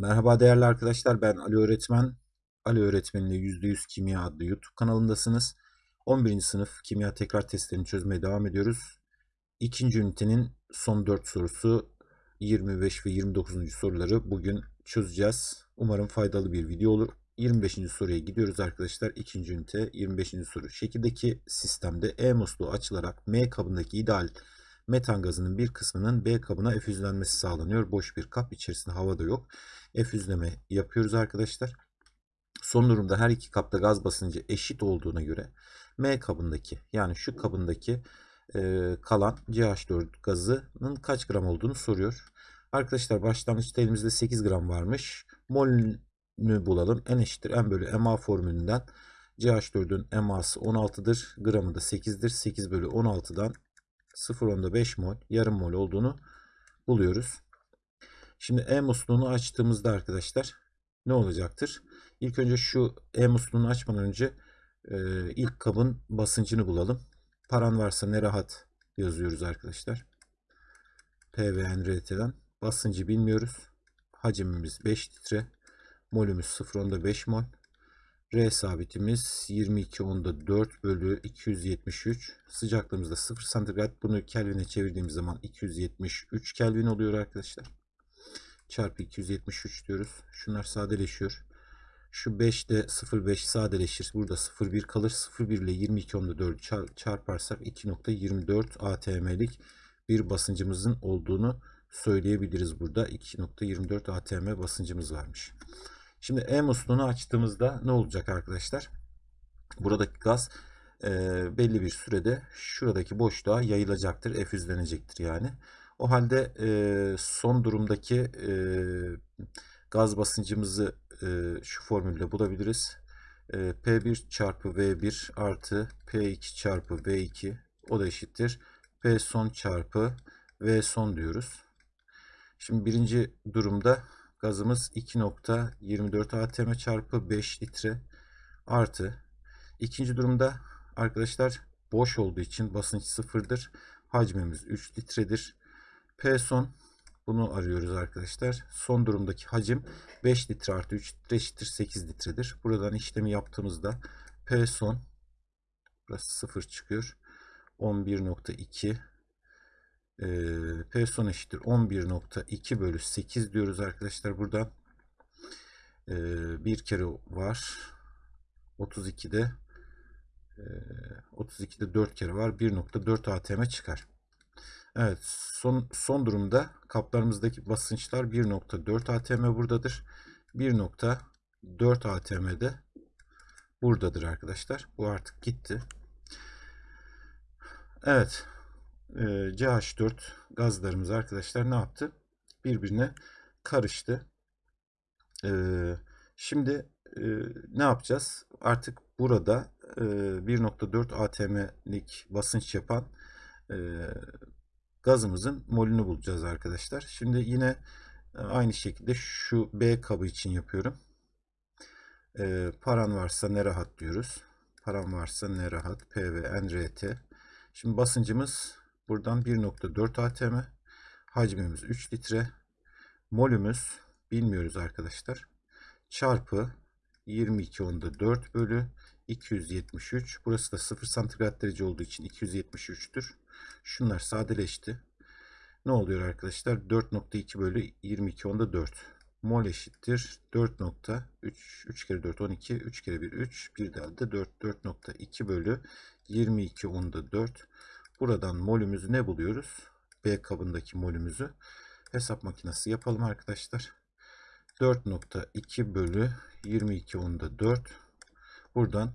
Merhaba değerli arkadaşlar ben Ali Öğretmen. Ali Öğretmen'le %100 Kimya adlı YouTube kanalındasınız. 11. sınıf kimya tekrar testlerini çözmeye devam ediyoruz. İkinci ünitenin son 4 sorusu 25 ve 29. soruları bugün çözeceğiz. Umarım faydalı bir video olur. 25. soruya gidiyoruz arkadaşlar. İkinci ünite 25. soru. Şekildeki sistemde E musluğu açılarak M kabındaki ideal metan gazının bir kısmının B kabına efüzlenmesi sağlanıyor. Boş bir kap içerisinde hava da yok. Efüzleme yapıyoruz arkadaşlar. Son durumda her iki kapta gaz basıncı eşit olduğuna göre M kabındaki yani şu kabındaki e, kalan CH4 gazının kaç gram olduğunu soruyor. Arkadaşlar başlangıçta elimizde 8 gram varmış. Molünü bulalım. N eşittir M bölü MA formülünden CH4'ün MA'sı 16'dır. Gramı da 8'dir. 8 bölü 16'dan 0.10'da 5 mol yarım mol olduğunu buluyoruz. Şimdi E musluğunu açtığımızda arkadaşlar ne olacaktır? İlk önce şu E musluğunu açmadan önce e, ilk kabın basıncını bulalım. Paran varsa ne rahat yazıyoruz arkadaşlar. P ve NRT'den. Basıncı bilmiyoruz. Hacimimiz 5 litre. Molümüz 0.10'da 5 mol. R sabitimiz 22 onda 4 bölü 273. Sıcaklığımız da 0 santigrat. Bunu Kelvin'e çevirdiğimiz zaman 273 Kelvin oluyor arkadaşlar. Çarpı 273 diyoruz. Şunlar sadeleşiyor. Şu 5 de 0,5 sadeleşir. Burada 0,1 kalır. 0,1 ile 22 onda 4 çarparsak 2.24 atm'lik bir basıncımızın olduğunu söyleyebiliriz burada. 2.24 atm basıncımız varmış. Şimdi E musluğunu açtığımızda ne olacak arkadaşlar? Buradaki gaz e, belli bir sürede şuradaki boşluğa yayılacaktır. Efüzlenecektir yani. O halde e, son durumdaki e, gaz basıncımızı e, şu formülle bulabiliriz. E, P1 çarpı V1 artı P2 çarpı V2 o da eşittir. P son çarpı V son diyoruz. Şimdi birinci durumda Gazımız 2.24 atm çarpı 5 litre artı. İkinci durumda arkadaşlar boş olduğu için basınç sıfırdır. Hacmimiz 3 litredir. P son bunu arıyoruz arkadaşlar. Son durumdaki hacim 5 litre artı 3 litre eşittir 8 litredir. Buradan işlemi yaptığımızda P son burası 0 çıkıyor. 11.2 e, P son eşittir 11.2 bölü 8 diyoruz arkadaşlar buradan. E, bir kere var. 32'de e, 32'de 4 kere var. 1.4 atm çıkar. Evet son, son durumda kaplarımızdaki basınçlar 1.4 atm buradadır. 1.4 atm'de buradadır arkadaşlar. Bu artık gitti. Evet e, CH4 gazlarımız arkadaşlar ne yaptı? Birbirine karıştı. E, şimdi e, ne yapacağız? Artık burada e, 1.4 atm'lik basınç yapan e, gazımızın molünü bulacağız arkadaşlar. Şimdi yine e, aynı şekilde şu B kabı için yapıyorum. E, paran varsa ne rahat diyoruz. Paran varsa ne rahat. P ve. Şimdi basıncımız Buradan 1.4 atm. Hacmimiz 3 litre. Molümüz bilmiyoruz arkadaşlar. Çarpı 22 onda 4 bölü 273. Burası da 0 santigrat derece olduğu için 273'tür. Şunlar sadeleşti. Ne oluyor arkadaşlar? 4.2 bölü 22 onda 4. Mol eşittir 4.3 3 kere 4 12 3 kere 1 3 bir daha da 4 4.2 bölü 22 onda 4 Buradan molümüzü ne buluyoruz? B kabındaki molümüzü hesap makinesi yapalım arkadaşlar. 4.2 bölü 22 onda 4. Buradan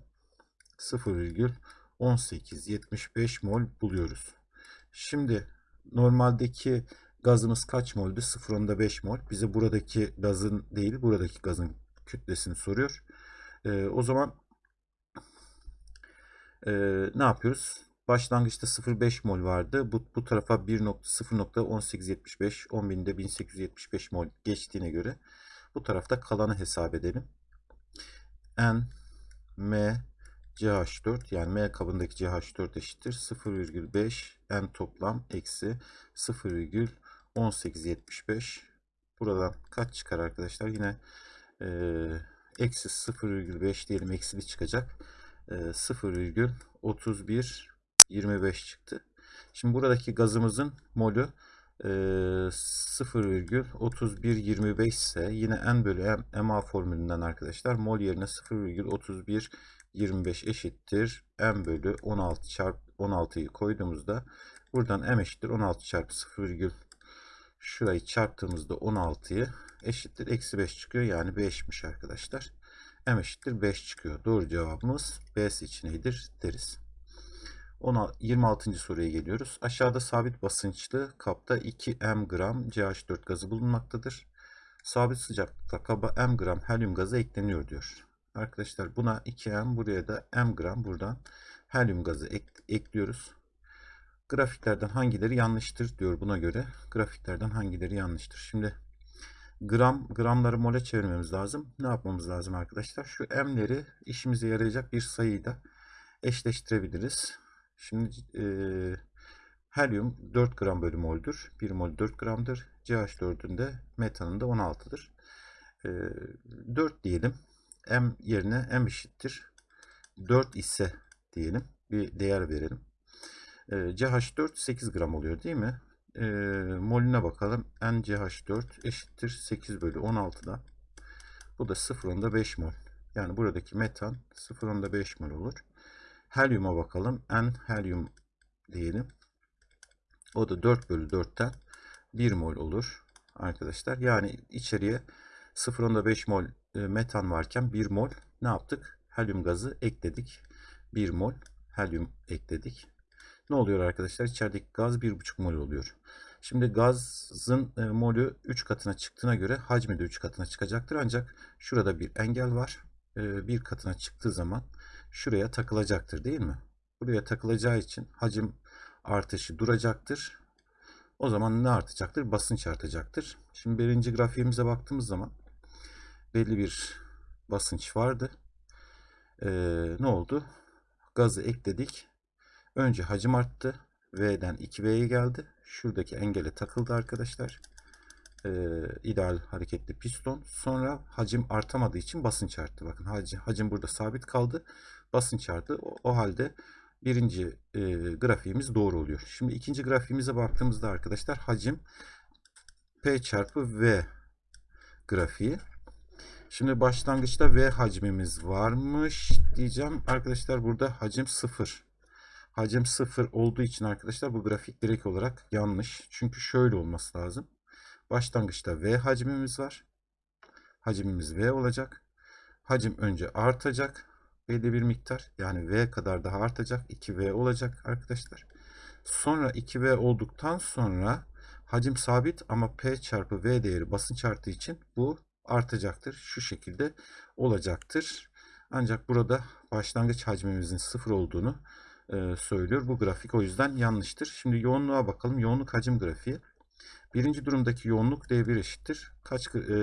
0,1875 mol buluyoruz. Şimdi normaldeki gazımız kaç moldü? 0.5 mol. Bize buradaki gazın değil buradaki gazın kütlesini soruyor. Ee, o zaman e, ne yapıyoruz? Başlangıçta 0.5 mol vardı. Bu, bu tarafa 1.0.1875 10.000'de 1875 mol geçtiğine göre bu tarafta kalanı hesap edelim. N M CH4 yani M kabındaki CH4 eşittir 0,5 N toplam eksi 0,1875 Buradan kaç çıkar arkadaşlar? Yine e, eksi 0,5 diyelim eksili çıkacak. E, 0,3125 çıktı. Şimdi buradaki gazımızın molü e, 0,3125 ise yine N bölü M, MA formülünden arkadaşlar mol yerine 0,3125 eşittir. M bölü 16 çarpı 16'yı koyduğumuzda buradan M eşittir 16 çarpı 0, şurayı çarptığımızda 16'yı eşittir. Eksi 5 çıkıyor. Yani 5'miş arkadaşlar. M eşittir 5 çıkıyor. Doğru cevabımız B seçeneğidir deriz. 26. soruya geliyoruz. Aşağıda sabit basınçlı kapta 2 m gram CH4 gazı bulunmaktadır. Sabit sıcaklıkta kaba m gram helyum gazı ekleniyor diyor. Arkadaşlar buna 2m buraya da m gram buradan helyum gazı ek, ekliyoruz. Grafiklerden hangileri yanlıştır diyor buna göre. Grafiklerden hangileri yanlıştır. Şimdi gram gramları mole çevirmemiz lazım. Ne yapmamız lazım arkadaşlar? Şu m'leri işimize yarayacak bir sayıyla eşleştirebiliriz. Şimdi e, helyum 4 gram bölü moldür. 1 mol 4 gramdır. CH4'ün de metanın da 16'dır. E, 4 diyelim. M yerine M eşittir. 4 ise diyelim. Bir değer verelim. E, CH4 8 gram oluyor değil mi? E, molüne bakalım. NCH4 eşittir 8 bölü 16'da. Bu da 0.5 mol. Yani buradaki metan 0.5 mol olur. Helyuma bakalım. N helyum diyelim. O da 4 bölü 4'ten 1 mol olur arkadaşlar. Yani içeriye 0.5 mol e, metan varken 1 mol ne yaptık? Helyum gazı ekledik. 1 mol helyum ekledik. Ne oluyor arkadaşlar? İçerideki gaz 1,5 mol oluyor. Şimdi gazın e, molü 3 katına çıktığına göre hacmi de 3 katına çıkacaktır. Ancak şurada bir engel var. E, bir katına çıktığı zaman şuraya takılacaktır değil mi? Buraya takılacağı için hacim artışı duracaktır. O zaman ne artacaktır? Basınç artacaktır. Şimdi birinci grafiğimize baktığımız zaman belli bir basınç vardı. Ee, ne oldu? Gazı ekledik. Önce hacim arttı. V'den 2V'ye geldi. Şuradaki engele takıldı arkadaşlar. Ee, ideal hareketli piston. Sonra hacim artamadığı için basınç arttı. Bakın hacim, hacim burada sabit kaldı. Basınç arttı. O, o halde birinci e, grafiğimiz doğru oluyor. Şimdi ikinci grafiğimize baktığımızda arkadaşlar hacim P çarpı V grafiği. Şimdi başlangıçta V hacmimiz varmış diyeceğim. Arkadaşlar burada hacim 0. Hacim 0 olduğu için arkadaşlar bu grafik direkt olarak yanlış. Çünkü şöyle olması lazım. Başlangıçta V hacmimiz var. Hacmimiz V olacak. Hacim önce artacak. Belli bir miktar. Yani V kadar daha artacak. 2V olacak arkadaşlar. Sonra 2V olduktan sonra hacim sabit ama P çarpı V değeri basınç arttığı için bu artacaktır. Şu şekilde olacaktır. Ancak burada başlangıç hacmimizin sıfır olduğunu e, söylüyor. Bu grafik o yüzden yanlıştır. Şimdi yoğunluğa bakalım. Yoğunluk hacim grafiği. Birinci durumdaki yoğunluk D1 eşittir. Kaç, e,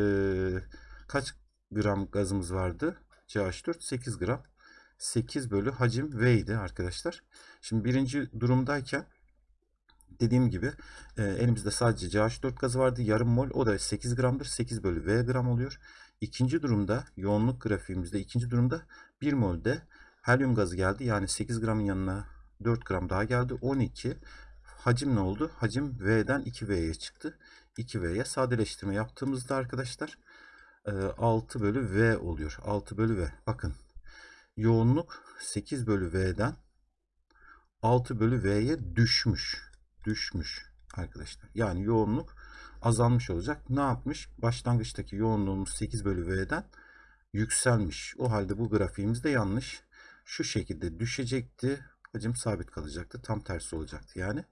kaç gram gazımız vardı? CH4 8 gram. 8 bölü hacim V idi arkadaşlar. Şimdi birinci durumdayken dediğim gibi e, elimizde sadece CH4 gazı vardı. Yarım mol o da 8 gramdır. 8 bölü V gram oluyor. İkinci durumda yoğunluk grafiğimizde ikinci durumda 1 molde helyum gazı geldi. Yani 8 gramın yanına 4 gram daha geldi. 12. Hacim ne oldu? Hacim V'den 2V'ye çıktı. 2V'ye sadeleştirme yaptığımızda arkadaşlar 6 bölü V oluyor. 6 bölü V. Bakın yoğunluk 8 bölü V'den 6 bölü V'ye düşmüş. Düşmüş arkadaşlar. Yani yoğunluk azalmış olacak. Ne yapmış? Başlangıçtaki yoğunluğumuz 8 bölü V'den yükselmiş. O halde bu grafiğimiz de yanlış. Şu şekilde düşecekti. Hacim sabit kalacaktı. Tam tersi olacaktı. Yani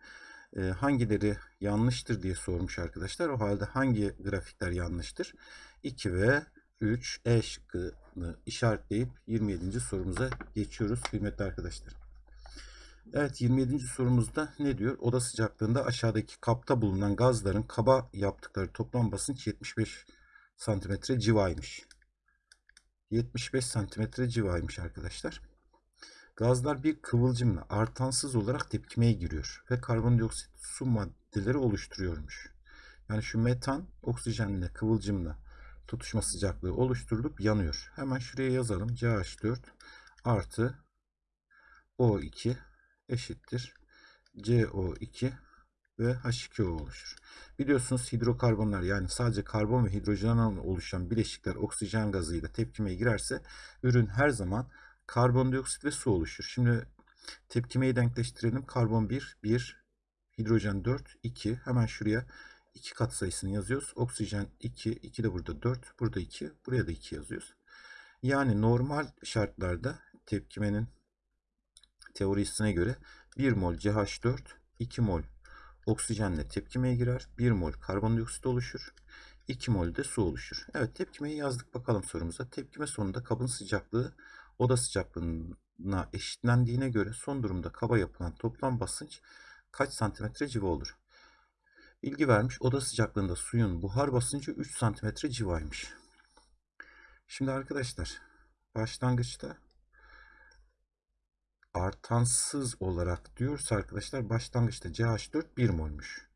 e, hangileri yanlıştır diye sormuş arkadaşlar. O halde hangi grafikler yanlıştır? 2 ve 3 E şıkkını işaretleyip 27. sorumuza geçiyoruz kıymetli arkadaşlar. Evet 27. sorumuzda ne diyor? Oda sıcaklığında aşağıdaki kapta bulunan gazların kaba yaptıkları toplam basınç 75 santimetre civaymış. 75 santimetre civaymış arkadaşlar. Gazlar bir kıvılcımla artansız olarak tepkimeye giriyor ve karbondioksit su maddeleri oluşturuyormuş. Yani şu metan oksijenle kıvılcımla tutuşma sıcaklığı oluşturulup yanıyor. Hemen şuraya yazalım. CH4 artı O2 eşittir. CO2 ve H2O oluşur. Biliyorsunuz hidrokarbonlar yani sadece karbon ve hidrojenle oluşan bileşikler oksijen gazıyla tepkimeye girerse ürün her zaman karbondioksit ve su oluşur. Şimdi tepkimeyi denkleştirelim. Karbon 1, 1, hidrojen 4, 2. Hemen şuraya 2 kat sayısını yazıyoruz. Oksijen 2, 2 de burada 4, burada 2, buraya da 2 yazıyoruz. Yani normal şartlarda tepkimenin teorisine göre 1 mol CH4, 2 mol oksijenle tepkimeye girer. 1 mol karbondioksit oluşur. 2 mol de su oluşur. Evet tepkimeyi yazdık bakalım sorumuza. Tepkime sonunda kabın sıcaklığı oda sıcaklığına eşitlendiğine göre son durumda kaba yapılan toplam basınç kaç santimetre civa olur? Bilgi vermiş. Oda sıcaklığında suyun buhar basıncı 3 santimetre civaymış. Şimdi arkadaşlar başlangıçta artansız olarak diyorsa arkadaşlar başlangıçta CH4 1 molmuş.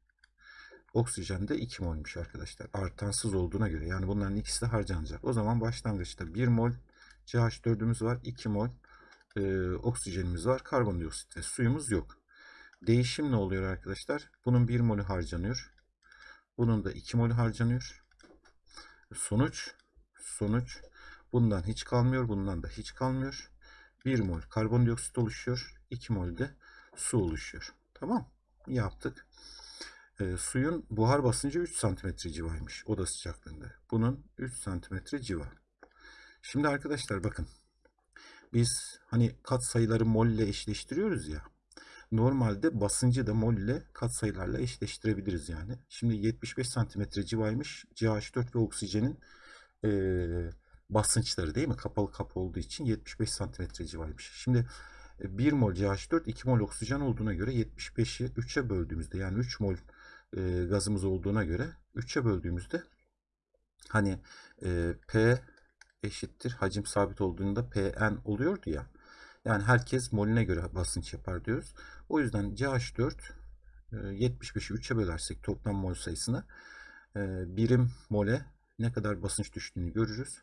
Oksijen de 2 molmuş arkadaşlar. Artansız olduğuna göre. Yani bunların ikisi de harcanacak. O zaman başlangıçta 1 mol CH4'ümüz var. 2 mol e, oksijenimiz var. Karbondioksit ve suyumuz yok. Değişim ne oluyor arkadaşlar? Bunun 1 molü harcanıyor. Bunun da 2 molü harcanıyor. Sonuç sonuç bundan hiç kalmıyor. Bundan da hiç kalmıyor. 1 mol karbondioksit oluşuyor. 2 mol de su oluşuyor. Tamam. Yaptık. E, suyun buhar basıncı 3 santimetre civaymış oda sıcaklığında. Bunun 3 santimetre civa. Şimdi arkadaşlar bakın. Biz hani kat sayıları mol eşleştiriyoruz ya. Normalde basıncı da mol ile katsayılarla eşleştirebiliriz yani. Şimdi 75 santimetre civaymış CH4 ve oksijenin e, basınçları değil mi? Kapalı kapı olduğu için 75 santimetre civaymış. Şimdi 1 mol CH4 2 mol oksijen olduğuna göre 75'i 3'e böldüğümüzde yani 3 mol e, gazımız olduğuna göre 3'e böldüğümüzde hani e, P eşittir hacim sabit olduğunda Pn oluyordu ya. Yani herkes molüne göre basınç yapar diyoruz. O yüzden CH4 75'i 3'e bölersek toplam mol sayısını e, birim mole ne kadar basınç düştüğünü görürüz.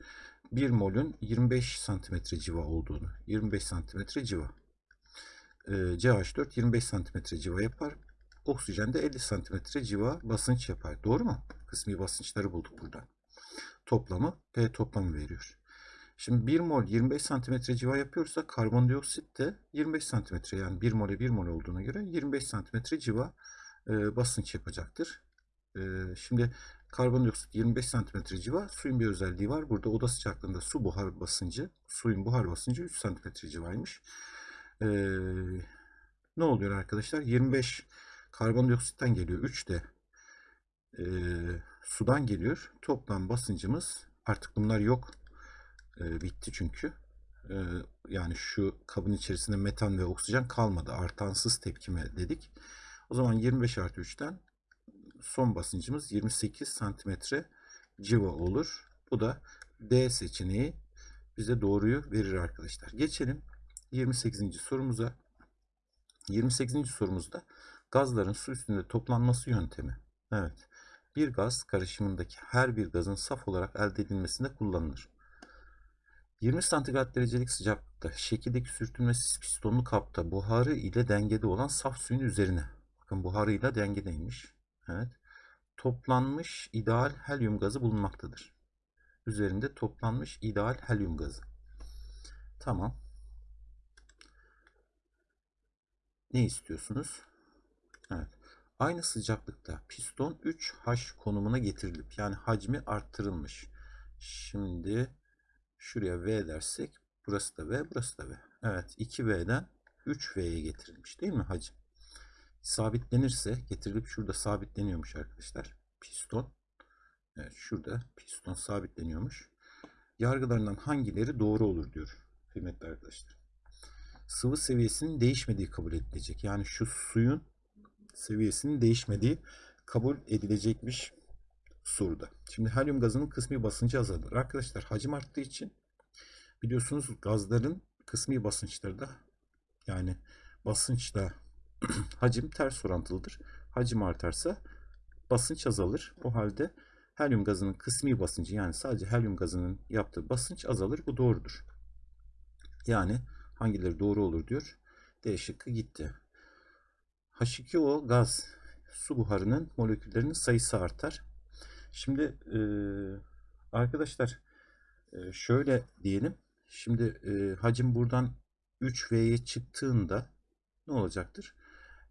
1 molün 25 santimetre civa olduğunu. 25 santimetre civa. E, CH4 25 santimetre civa yapar. Oksijen de 50 santimetre civa basınç yapar. Doğru mu? Kısmi basınçları bulduk burada. Toplamı P toplamı veriyor. Şimdi 1 mol 25 santimetre civa yapıyorsa karbondioksit de 25 santimetre yani 1 mole 1 mol olduğuna göre 25 santimetre civa e, basınç yapacaktır. E, şimdi karbondioksit 25 santimetre civa suyun bir özelliği var. Burada oda sıcaklığında su buhar basıncı suyun buhar basıncı 3 santimetre civaymış. E, ne oluyor arkadaşlar? 25 karbondioksitten geliyor. 3 de e, sudan geliyor. Toplam basıncımız artık bunlar yok e, bitti çünkü. E, yani şu kabın içerisinde metan ve oksijen kalmadı. Artansız tepkime dedik. O zaman 25 artı 3'ten son basıncımız 28 santimetre civa olur. Bu da D seçeneği bize doğruyu verir arkadaşlar. Geçelim 28. sorumuza. 28. sorumuzda gazların su üstünde toplanması yöntemi. Evet. Bir gaz karışımındaki her bir gazın saf olarak elde edilmesinde kullanılır. 20 santigrat derecelik sıcaklıkta şekildeki sürtünmesiz pistonlu kapta buharı ile dengede olan saf suyun üzerine bakın buharıyla dengedeymiş. Evet. Toplanmış ideal helyum gazı bulunmaktadır. Üzerinde toplanmış ideal helyum gazı. Tamam. Ne istiyorsunuz? Evet. Aynı sıcaklıkta piston 3H konumuna getirilip yani hacmi arttırılmış. Şimdi Şuraya V dersek burası da V, burası da V. Evet 2V'den 3V'ye getirilmiş değil mi hacim? Sabitlenirse getirilip şurada sabitleniyormuş arkadaşlar. Piston. Evet şurada piston sabitleniyormuş. Yargılarından hangileri doğru olur diyor kıymetli arkadaşlar. Sıvı seviyesinin değişmediği kabul edilecek. Yani şu suyun seviyesinin değişmediği kabul edilecekmiş soruda. Şimdi helyum gazının kısmi basıncı azalır. Arkadaşlar hacim arttığı için biliyorsunuz gazların kısmi basınçları da yani basınçla hacim ters orantılıdır. Hacim artarsa basınç azalır. O halde helyum gazının kısmi basıncı yani sadece helyum gazının yaptığı basınç azalır. Bu doğrudur. Yani hangileri doğru olur diyor. D şıkkı gitti. H2O gaz su buharının moleküllerinin sayısı artar. Şimdi e, arkadaşlar e, şöyle diyelim. Şimdi e, hacim buradan 3V'ye çıktığında ne olacaktır?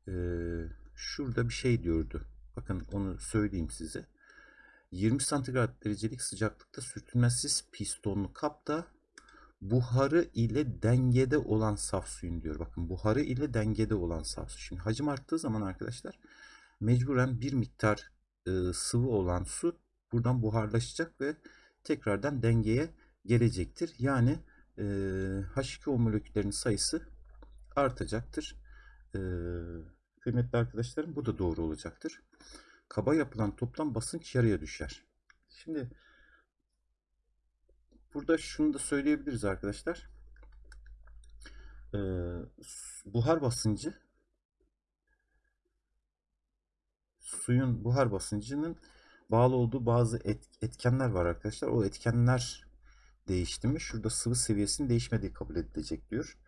E, şurada bir şey diyordu. Bakın onu söyleyeyim size. 20 santigrat derecelik sıcaklıkta sürtünmesiz pistonlu kapta buharı ile dengede olan saf suyun diyor. Bakın buharı ile dengede olan saf su. Şimdi hacim arttığı zaman arkadaşlar mecburen bir miktar sıvı olan su buradan buharlaşacak ve tekrardan dengeye gelecektir. Yani e, H2O moleküllerinin sayısı artacaktır. Kıymetli arkadaşlarım bu da doğru olacaktır. Kaba yapılan toplam basınç yarıya düşer. Şimdi burada şunu da söyleyebiliriz arkadaşlar. Buhar basıncı suyun buhar basıncının bağlı olduğu bazı et, etkenler var arkadaşlar. O etkenler değişti mi? Şurada sıvı seviyesinin değişmediği kabul edilecek diyor.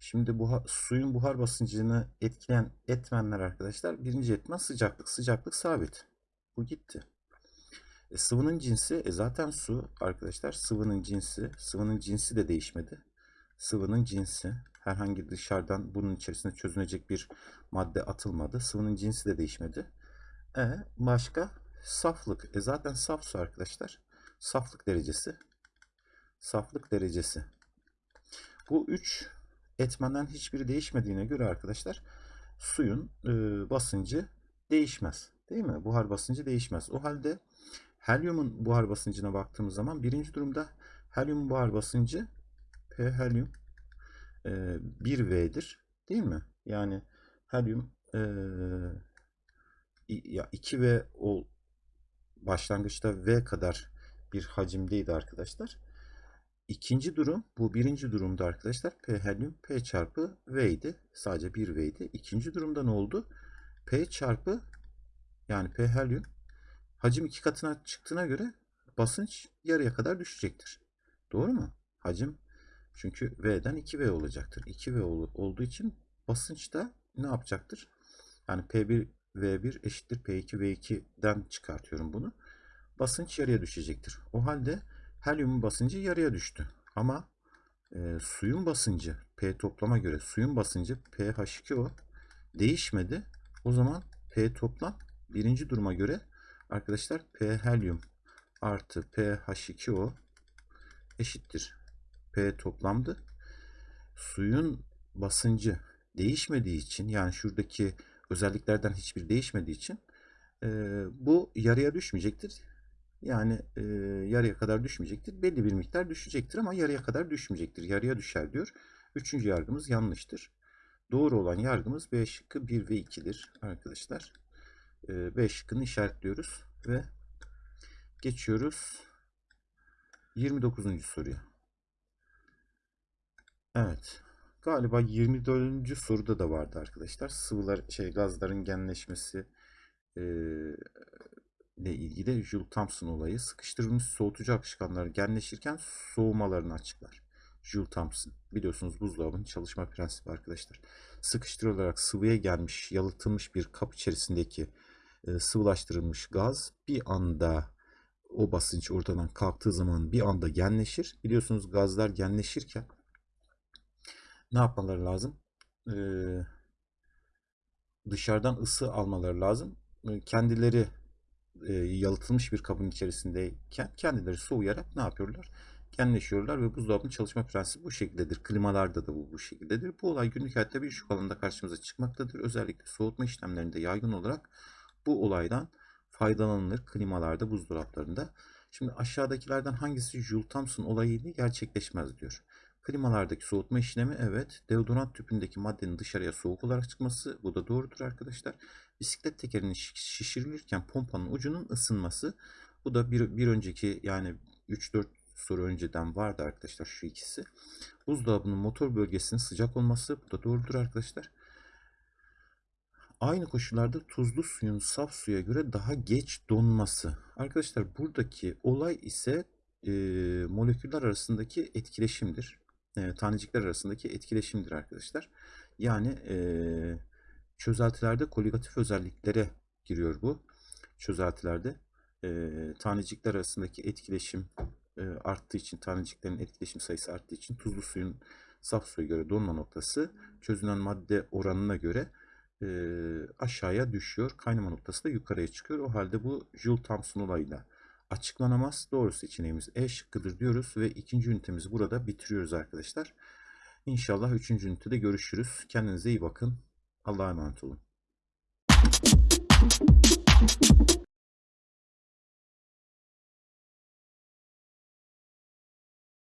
Şimdi buhar, suyun buhar basıncını etkileyen etmenler arkadaşlar. Birinci etmen sıcaklık. Sıcaklık sabit. Bu gitti. E, sıvının cinsi e, zaten su arkadaşlar. Sıvının cinsi. Sıvının cinsi de değişmedi. Sıvının cinsi. Herhangi dışarıdan bunun içerisinde çözünecek bir madde atılmadı. Sıvının cinsi de değişmedi. E, başka? Saflık. E, zaten saf su arkadaşlar. Saflık derecesi. Saflık derecesi. Bu üç etmenden hiçbiri değişmediğine göre arkadaşlar suyun e, basıncı değişmez. Değil mi? Buhar basıncı değişmez. O halde helyumun buhar basıncına baktığımız zaman birinci durumda helyum buhar basıncı P helyum e, 1V'dir. Değil mi? Yani helyum e, ya 2V ol, başlangıçta V kadar bir hacimdeydi arkadaşlar. İkinci durum bu birinci durumda arkadaşlar P helyum P çarpı V idi. Sadece bir V idi. İkinci durumda ne oldu? P çarpı yani P helyum hacim iki katına çıktığına göre basınç yarıya kadar düşecektir. Doğru mu? Hacim çünkü V'den 2V olacaktır. 2V olduğu için basınç da ne yapacaktır? Yani P1 V1 eşittir P2 V2'den çıkartıyorum bunu. Basınç yarıya düşecektir. O halde helyumun basıncı yarıya düştü. Ama e, suyun basıncı P toplama göre suyun basıncı pH2O değişmedi. O zaman P toplam birinci duruma göre arkadaşlar P helyum artı pH2O eşittir. P toplamdı. Suyun basıncı değişmediği için yani şuradaki özelliklerden hiçbir değişmediği için e, bu yarıya düşmeyecektir. Yani e, yarıya kadar düşmeyecektir. Belli bir miktar düşecektir ama yarıya kadar düşmeyecektir. Yarıya düşer diyor. Üçüncü yargımız yanlıştır. Doğru olan yargımız B şıkkı 1 ve 2'dir arkadaşlar. E, B şıkkını işaretliyoruz ve geçiyoruz 29. soruya. Evet. Galiba 24. soruda da vardı arkadaşlar. Sıvılar şey gazların genleşmesi e, ile ilgili Jules Thompson olayı sıkıştırılmış soğutucu akışkanlar genleşirken soğumalarını açıklar. Jules Thompson. Biliyorsunuz buzdolabının çalışma prensibi arkadaşlar. Sıkıştırılarak sıvıya gelmiş, yalıtılmış bir kap içerisindeki e, sıvılaştırılmış gaz bir anda o basınç ortadan kalktığı zaman bir anda genleşir. Biliyorsunuz gazlar genleşirken ne yapmaları lazım? Ee, dışarıdan ısı almaları lazım. Kendileri e, yalıtılmış bir kabın içerisindeyken kendileri soğuyarak ne yapıyorlar? Genleşiyorlar ve buzdolabının çalışma prensibi bu şekildedir. Klimalarda da bu bu şekildedir. Bu olay günlük hayatta birçok alanda karşımıza çıkmaktadır. Özellikle soğutma işlemlerinde yaygın olarak bu olaydan faydalanılır klimalarda, buzdolaplarında. Şimdi aşağıdakilerden hangisi Joule Thomson olayıyla gerçekleşmez diyor. Klimalardaki soğutma işlemi evet. Deodorant tüpündeki maddenin dışarıya soğuk olarak çıkması bu da doğrudur arkadaşlar. Bisiklet tekerinin şişirilirken pompanın ucunun ısınması. Bu da bir, bir önceki yani 3-4 soru önceden vardı arkadaşlar şu ikisi. Buzdolabının motor bölgesinin sıcak olması bu da doğrudur arkadaşlar. Aynı koşullarda tuzlu suyun saf suya göre daha geç donması. Arkadaşlar buradaki olay ise e, moleküller arasındaki etkileşimdir. E, tanecikler arasındaki etkileşimdir arkadaşlar. Yani e, çözeltilerde koligatif özelliklere giriyor bu. Çözeltilerde e, tanecikler arasındaki etkileşim e, arttığı için, taneciklerin etkileşim sayısı arttığı için tuzlu suyun saf suya göre donma noktası çözünen madde oranına göre e, aşağıya düşüyor. Kaynama noktası da yukarıya çıkıyor. O halde bu Joule-Thomson olayıyla açıklanamaz. Doğru seçeneğimiz E şıkkıdır diyoruz ve ikinci ünitemizi burada bitiriyoruz arkadaşlar. İnşallah üçüncü ünitede görüşürüz. Kendinize iyi bakın. Allah'a emanet olun.